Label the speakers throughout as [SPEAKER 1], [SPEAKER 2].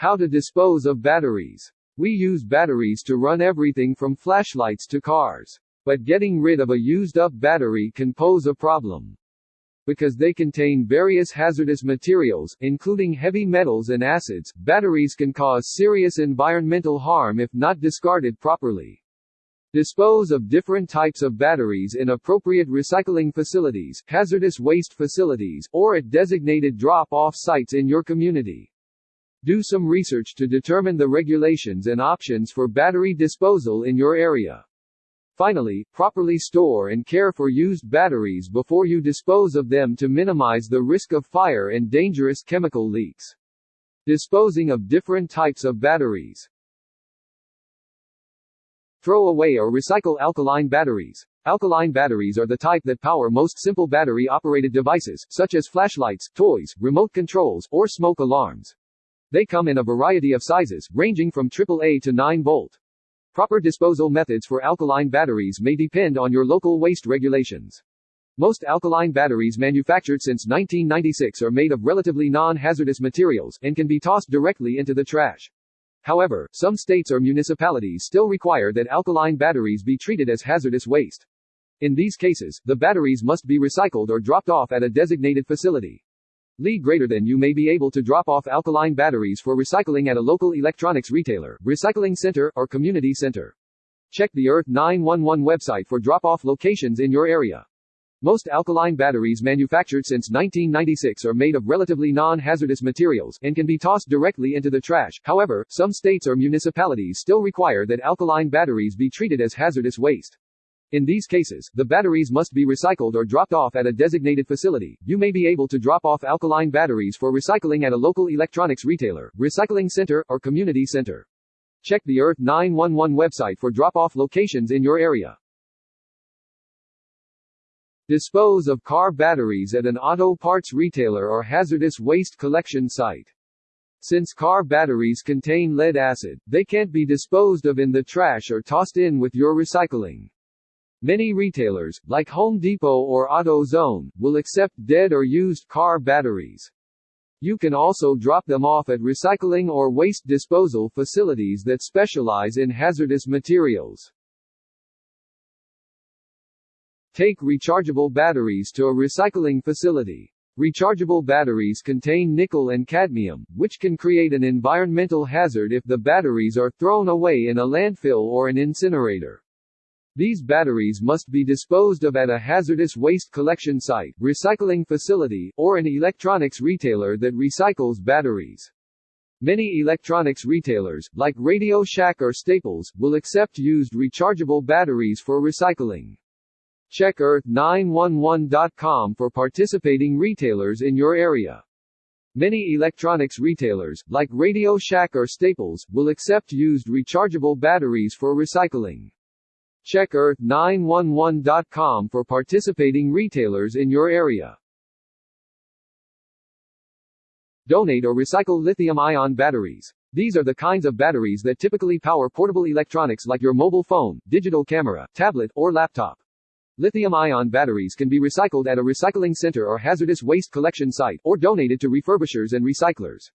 [SPEAKER 1] How to dispose of batteries. We use batteries to run everything from flashlights to cars. But getting rid of a used-up battery can pose a problem. Because they contain various hazardous materials, including heavy metals and acids, batteries can cause serious environmental harm if not discarded properly. Dispose of different types of batteries in appropriate recycling facilities, hazardous waste facilities, or at designated drop-off sites in your community. Do some research to determine the regulations and options for battery disposal in your area. Finally, properly store and care for used batteries before you dispose of them to minimize the risk of fire and dangerous chemical leaks. Disposing of different types of batteries. Throw away or recycle alkaline batteries. Alkaline batteries are the type that power most simple battery-operated devices, such as flashlights, toys, remote controls, or smoke alarms. They come in a variety of sizes, ranging from AAA to 9 volt. Proper disposal methods for alkaline batteries may depend on your local waste regulations. Most alkaline batteries manufactured since 1996 are made of relatively non-hazardous materials, and can be tossed directly into the trash. However, some states or municipalities still require that alkaline batteries be treated as hazardous waste. In these cases, the batteries must be recycled or dropped off at a designated facility. Lee greater than you may be able to drop off alkaline batteries for recycling at a local electronics retailer, recycling center, or community center. Check the Earth 911 website for drop-off locations in your area. Most alkaline batteries manufactured since 1996 are made of relatively non-hazardous materials, and can be tossed directly into the trash. However, some states or municipalities still require that alkaline batteries be treated as hazardous waste. In these cases, the batteries must be recycled or dropped off at a designated facility. You may be able to drop off alkaline batteries for recycling at a local electronics retailer, recycling center, or community center. Check the Earth 911 website for drop-off locations in your area. Dispose of car batteries at an auto parts retailer or hazardous waste collection site. Since car batteries contain lead acid, they can't be disposed of in the trash or tossed in with your recycling. Many retailers, like Home Depot or AutoZone, will accept dead or used car batteries. You can also drop them off at recycling or waste disposal facilities that specialize in hazardous materials. Take rechargeable batteries to a recycling facility. Rechargeable batteries contain nickel and cadmium, which can create an environmental hazard if the batteries are thrown away in a landfill or an incinerator. These batteries must be disposed of at a hazardous waste collection site, recycling facility, or an electronics retailer that recycles batteries. Many electronics retailers, like Radio Shack or Staples, will accept used rechargeable batteries for recycling. Check Earth911.com for participating retailers in your area. Many electronics retailers, like Radio Shack or Staples, will accept used rechargeable batteries for recycling. Check Earth911.com for participating retailers in your area. Donate or recycle lithium-ion batteries. These are the kinds of batteries that typically power portable electronics like your mobile phone, digital camera, tablet, or laptop. Lithium-ion batteries can be recycled at a recycling center or hazardous waste collection site, or donated to refurbishers and recyclers.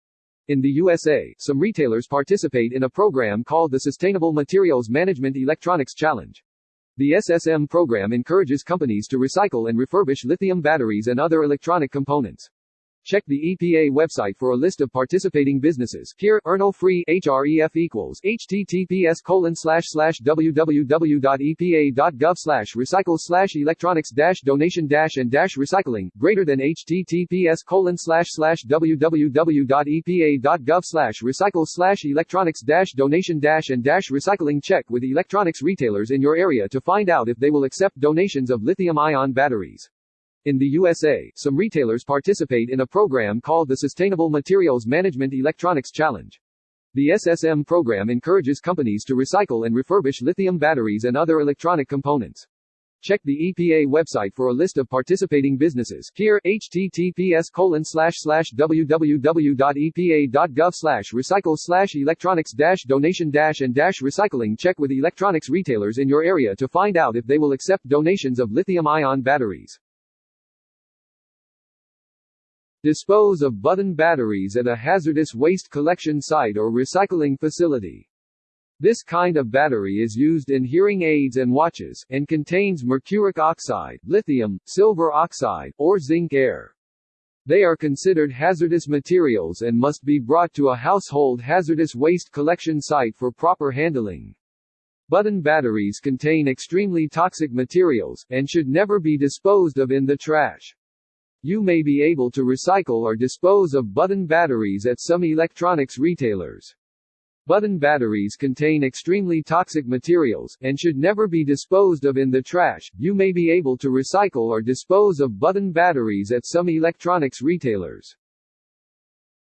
[SPEAKER 1] In the USA, some retailers participate in a program called the Sustainable Materials Management Electronics Challenge. The SSM program encourages companies to recycle and refurbish lithium batteries and other electronic components. Check the EPA website for a list of participating businesses. Here, Erno Free HREF equals https colon slash slash www.epa.gov slash recycle slash electronics dash donation dash and dash recycling greater than https colon slash slash www.epa.gov slash recycle slash electronics dash donation dash and dash recycling. Check with electronics retailers in your area to find out if they will accept donations of lithium-ion batteries. In the USA, some retailers participate in a program called the Sustainable Materials Management Electronics Challenge. The SSM program encourages companies to recycle and refurbish lithium batteries and other electronic components. Check the EPA website for a list of participating businesses. Here, https colon slash slash www.epa.gov slash recycle slash electronics dash donation dash and dash recycling. Check with electronics retailers in your area to find out if they will accept donations of lithium ion batteries. Dispose of button batteries at a hazardous waste collection site or recycling facility. This kind of battery is used in hearing aids and watches, and contains mercuric oxide, lithium, silver oxide, or zinc air. They are considered hazardous materials and must be brought to a household hazardous waste collection site for proper handling. Button batteries contain extremely toxic materials, and should never be disposed of in the trash. You may be able to recycle or dispose of button batteries at some electronics retailers. Button batteries contain extremely toxic materials, and should never be disposed of in the trash. You may be able to recycle or dispose of button batteries at some electronics retailers.